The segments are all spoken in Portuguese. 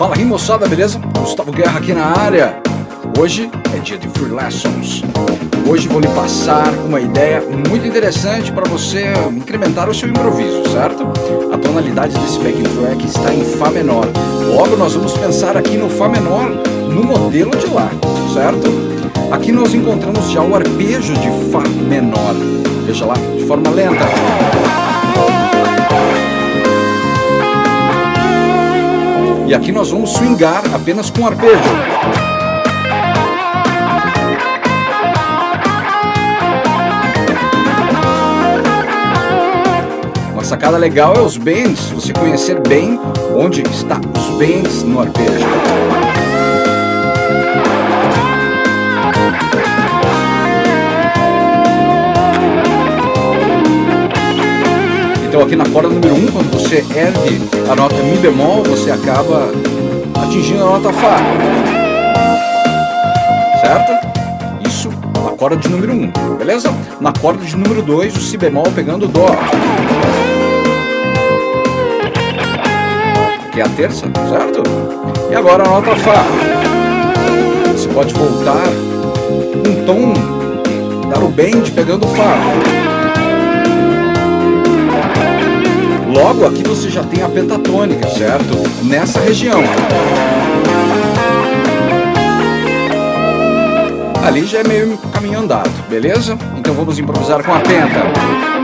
Fala aí moçada, beleza? Gustavo Guerra aqui na área. Hoje é dia de Free Lessons. Hoje vou lhe passar uma ideia muito interessante para você incrementar o seu improviso, certo? A tonalidade desse backing track está em Fá menor. Logo nós vamos pensar aqui no Fá menor no modelo de Lá, certo? Aqui nós encontramos já o arpejo de Fá menor. Veja lá, de forma lenta. E aqui nós vamos swingar apenas com arpejo. Uma sacada legal é os bends, você conhecer bem onde está os bends no arpejo. Então aqui na corda número 1, um, quando você ergue a nota Mi bemol, você acaba atingindo a nota Fá. Certo? Isso na corda de número 1, um, beleza? Na corda de número 2, o Si bemol pegando o Dó. Que é a terça, certo? E agora a nota Fá. Você pode voltar um tom, dar o bend pegando o Fá. Logo, aqui você já tem a pentatônica, certo? Nessa região. Ali já é meio caminho andado, beleza? Então vamos improvisar com a penta.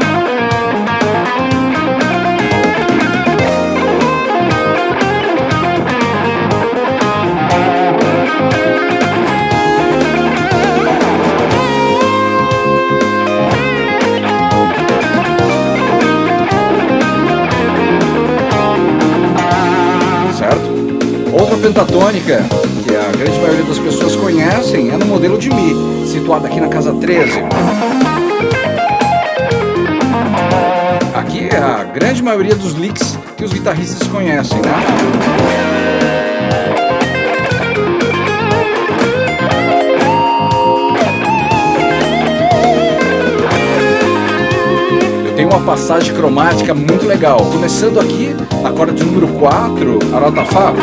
Outra pentatônica, que a grande maioria das pessoas conhecem, é no modelo de Mi, situado aqui na casa 13. Aqui é a grande maioria dos licks que os guitarristas conhecem, né? uma passagem cromática muito legal. Começando aqui na corda de número 4, a nota Fá.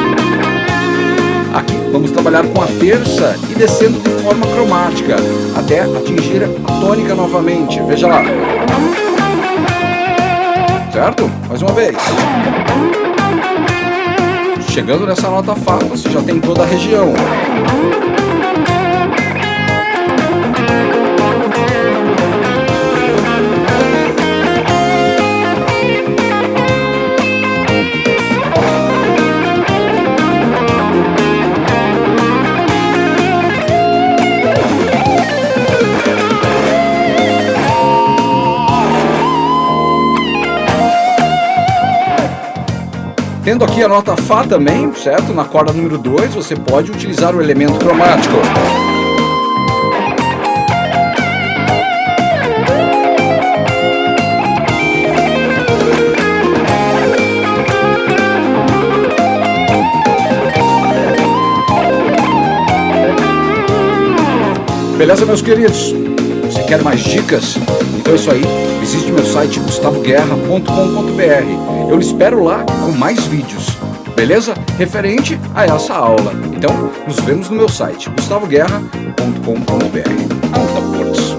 Aqui vamos trabalhar com a terça e descendo de forma cromática, até atingir a tônica novamente. Veja lá. Certo? Mais uma vez. Chegando nessa nota Fá, você já tem toda a região. Tendo aqui a nota Fá também, certo? Na corda número 2, você pode utilizar o elemento cromático. Beleza, meus queridos? Você quer mais dicas? Então é isso aí. Visite meu site gustavoguerra.com.br eu espero lá com mais vídeos, beleza? Referente a essa aula. Então, nos vemos no meu site, gustavoguerra.com.br. Alta